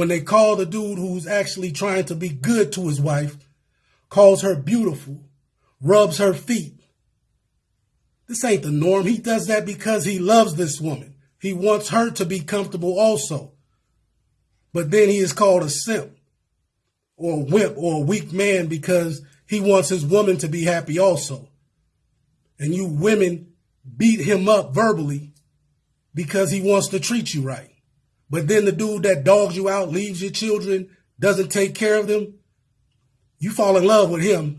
When they call the dude who's actually trying to be good to his wife, calls her beautiful, rubs her feet. This ain't the norm. He does that because he loves this woman. He wants her to be comfortable also. But then he is called a simp or a wimp or a weak man because he wants his woman to be happy also. And you women beat him up verbally because he wants to treat you right. But then the dude that dogs you out, leaves your children, doesn't take care of them, you fall in love with him